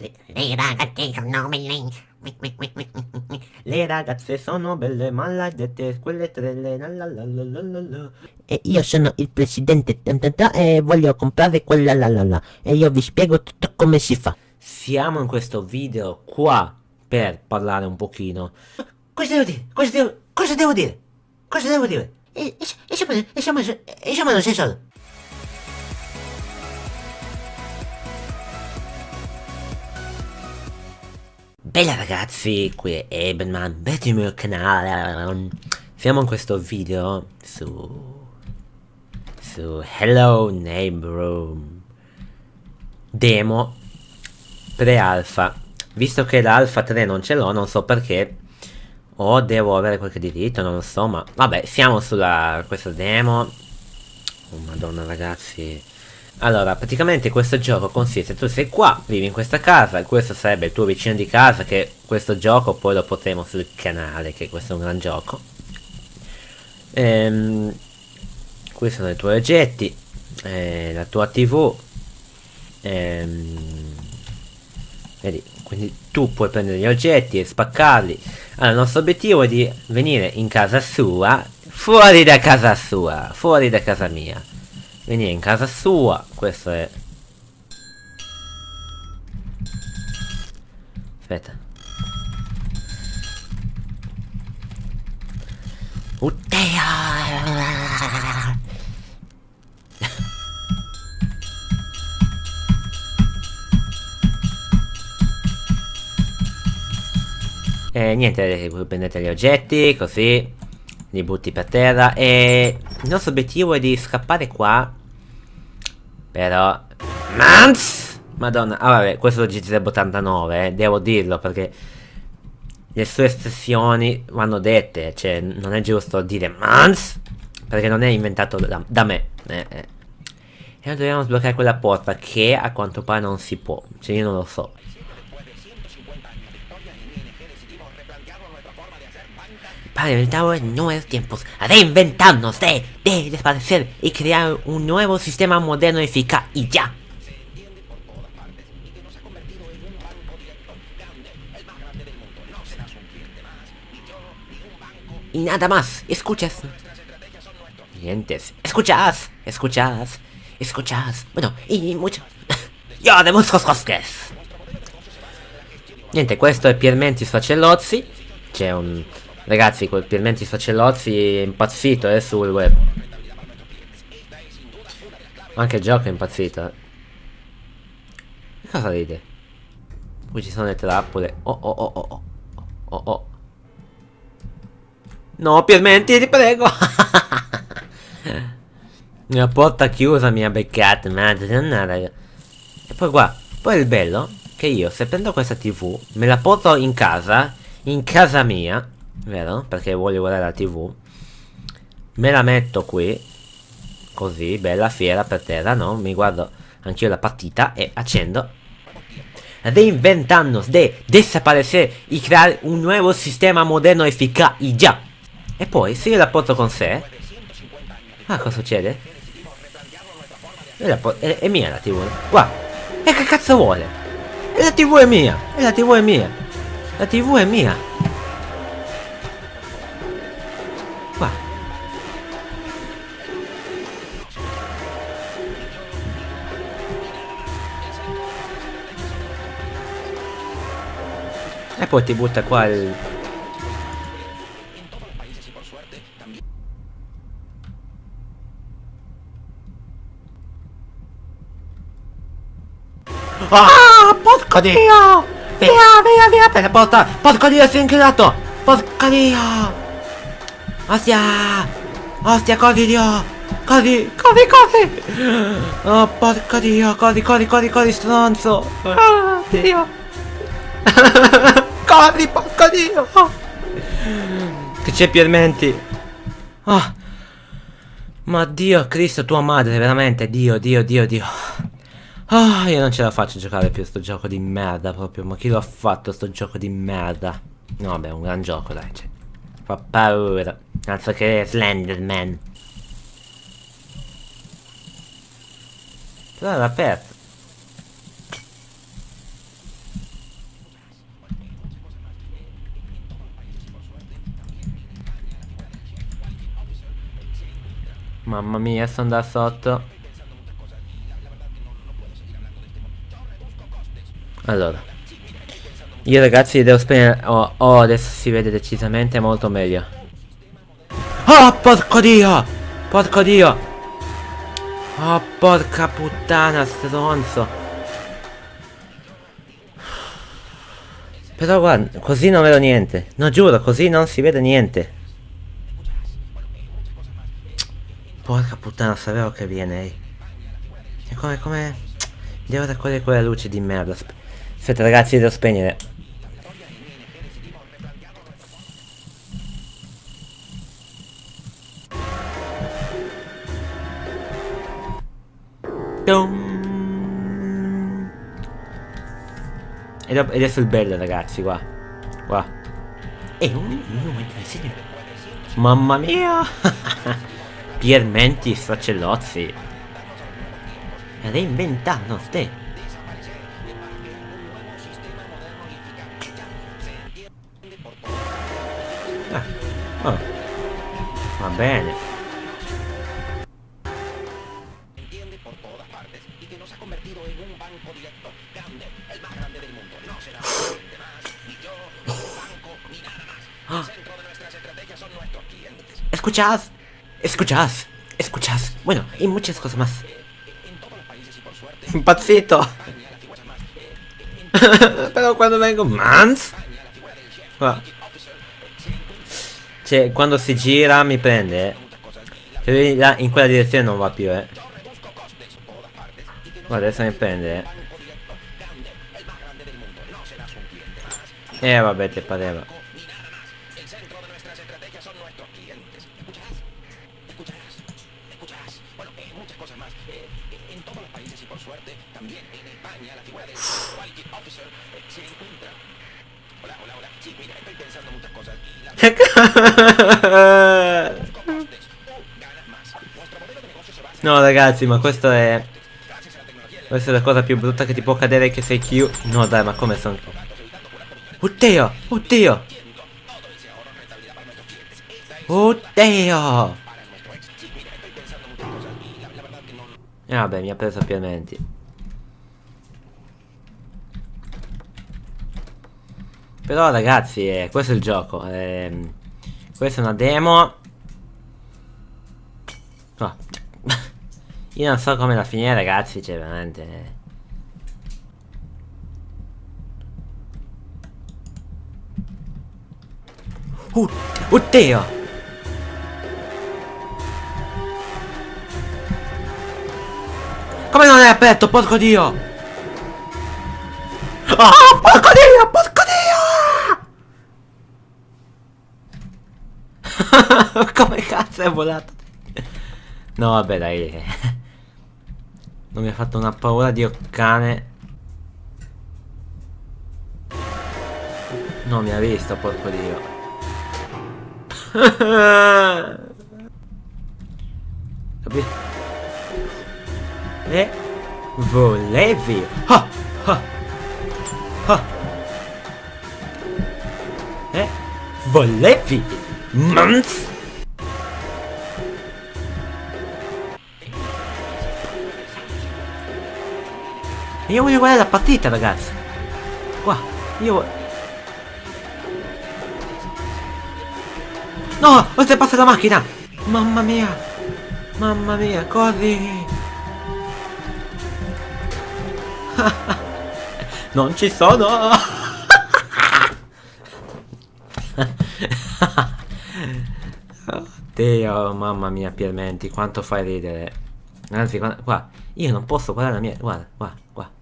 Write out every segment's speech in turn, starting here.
Le, le ragazze sono belle. Le ragazze sono belle, maledette, quelle trelle. La la la la la la la. E io sono il presidente e voglio comprare quella la la la. E io vi spiego tutto come si fa. Siamo in questo video qua per parlare un pochino. Cosa devo dire? Cosa devo, cosa devo dire? Cosa devo dire? E, e, e, siamo, e, siamo, e siamo allo stesso. Bella ragazzi, qui è Ebenman, benvenuti il mio canale. Siamo in questo video su... su Hello Neighbor demo pre-alpha. Visto che l'alpha 3 non ce l'ho, non so perché, o devo avere qualche diritto, non lo so, ma vabbè, siamo sulla questa demo. Oh madonna ragazzi, allora, praticamente questo gioco consiste, tu sei qua, vivi in questa casa, questo sarebbe il tuo vicino di casa, che questo gioco poi lo potremo sul canale, che questo è un gran gioco. Ehm, questi sono i tuoi oggetti, eh, la tua tv, ehm, vedi, quindi tu puoi prendere gli oggetti e spaccarli. Allora, il nostro obiettivo è di venire in casa sua, fuori da casa sua, fuori da casa mia venire in casa sua questo è. Aspetta. Uttea! E niente, prendete gli oggetti, così li butti per terra e il nostro obiettivo è di scappare qua però... Mans! Madonna, ah vabbè, questo è il GT 89, eh, devo dirlo perché le sue espressioni vanno dette, cioè non è giusto dire Mans perché non è inventato da, da me. Eh, eh. E dobbiamo sbloccare quella porta che a quanto pare non si può, cioè io non lo so. Para inventar nuevos tiempos, reinventarnos de, de desaparecer y crear un nuevo sistema moderno, eficaz y ya. Y nada más, escuchas. Dientes. Escuchas, escuchas, escuchas. Bueno, y mucho. Io de cosques. Niente, questo è Piermenti Sfacellozzi. C'è un Ragazzi, quel Piermenti Facellozzi è impazzito eh, sul web. Anche il gioco è impazzito. Eh. Cosa ride? Qui ci sono le trappole. Oh oh oh oh oh. Oh oh. No, Piermenti, ti prego. La porta chiusa mi ha beccato, madre. E poi qua, poi il bello che io se prendo questa tv, me la porto in casa, in casa mia, vero? Perché voglio guardare la tv me la metto qui così, bella fiera per terra, no? Mi guardo anch'io la partita e accendo reinventarnos de desaparecer y crear un nuovo sistema moderno ya e poi se io la porto con sé ah cosa succede? È, è, mia la tv guarda e che cazzo vuole? E la tv è mia e la tv è mia la tv è mia E poi ti butta qua il... Ah, porco dio! Via, via, via, per la porta! Porco dio, si è inchiudato! Porco dio! Ostia! Ostia, corri dio! Corri, corri, corri! Oh, porco dio, corri, corri, corri, corri, stronzo! Ah, dio! Corri, porco dio! Che c'è Piermenti? Oh. Ma Dio, Cristo, tua madre, veramente, Dio, Dio, Dio, Dio. Ah, io non ce la faccio a giocare più sto gioco di merda proprio. Ma chi lo ha fatto sto gioco di merda? No, vabbè, è un gran gioco, dai. Cioè, fa paura. Altro che Slenderman. Però era aperto. Mamma mia, sono da sotto. Allora. Io ragazzi devo spegnere... Oh, oh, adesso si vede decisamente molto meglio. Oh, porco dio! Porco dio! Oh, porca puttana, stronzo. Però guarda, così non vedo niente. No, giuro, così non si vede niente. Porca puttana, sapevo che viene. ehi. E come, come... Devo raccogliere quella luce di merda. Asp- Aspetta ragazzi, devo spegnere. Ed adesso il bello ragazzi, qua. Qua. È un momento di segno. Mamma mia! Piermenti Sacellozzi. Reinventando ste. Oh. Va bene. Escuchad. Escuchad. Escuchad. Bueno, y muchas cosas más. Impazzito. Però quando vengo... Mans? Qua. Cioè, quando si gira mi prende, eh. Cioè, là, in quella direzione non va più, eh. Guarda, adesso mi prende, eh. Eh, vabbè, ti pareva. No ragazzi ma questo è Questa è la cosa più brutta che ti può cadere che sei chiuso No dai ma come sono Oddio Oddio! Oddio! E vabbè mi ha preso pienamente Però ragazzi eh, questo è il gioco ehm, Questa è una demo Io non so come la finire ragazzi, cioè veramente... Uh, oddio! Come non è aperto, porco dio! Oh, porco dio, porco dio! come cazzo è volato? No, vabbè, dai. Non mi ha fatto una paura di cane. No, mi ha visto, porco dio. Capi? E volevi. Ah, ah, ah. E volevi. Mans. Io voglio guardare la partita, ragazzi. Qua, io. No, oltrepassa la macchina! Mamma mia! Mamma mia, corri! non ci sono! Oddio, mamma mia, Piermenti, quanto fai ridere. Anzi, qua, io non posso guardare la mia... Guarda, qua, qua.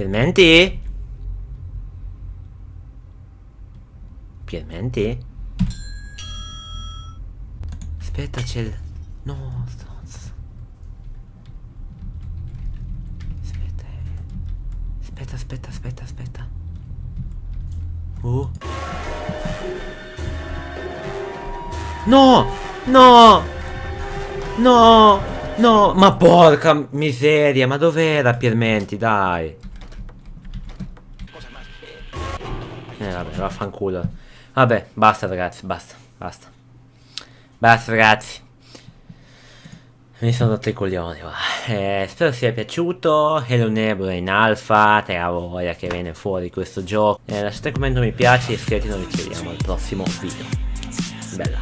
Piermenti? Piermenti? Aspetta, c'è il... No, stronzo. Aspetta, eh. Aspetta, aspetta, aspetta, aspetta. Uh. No! No! No! No! Ma porca miseria, ma dov'era Piermenti, dai? Eh vabbè, vaffanculo. Vabbè, basta ragazzi, basta. Basta. Basta ragazzi. Mi sono rotto i coglioni va. Eh, spero sia piaciuto. Hello Nebula in alfa. Te la voglia che viene fuori questo gioco. Eh, lasciate un commento mi piace e iscrivetevi noi ci vediamo al prossimo video. Bella.